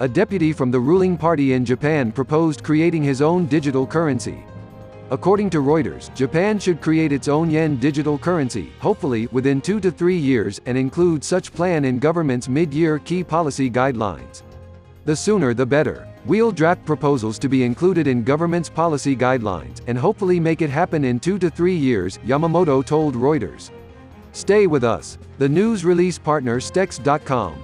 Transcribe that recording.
a deputy from the ruling party in Japan proposed creating his own digital currency. According to Reuters, Japan should create its own yen digital currency, hopefully, within two to three years, and include such plan in government's mid-year key policy guidelines. The sooner the better. We'll draft proposals to be included in government's policy guidelines, and hopefully make it happen in two to three years, Yamamoto told Reuters. Stay with us. The news release partner Stex.com.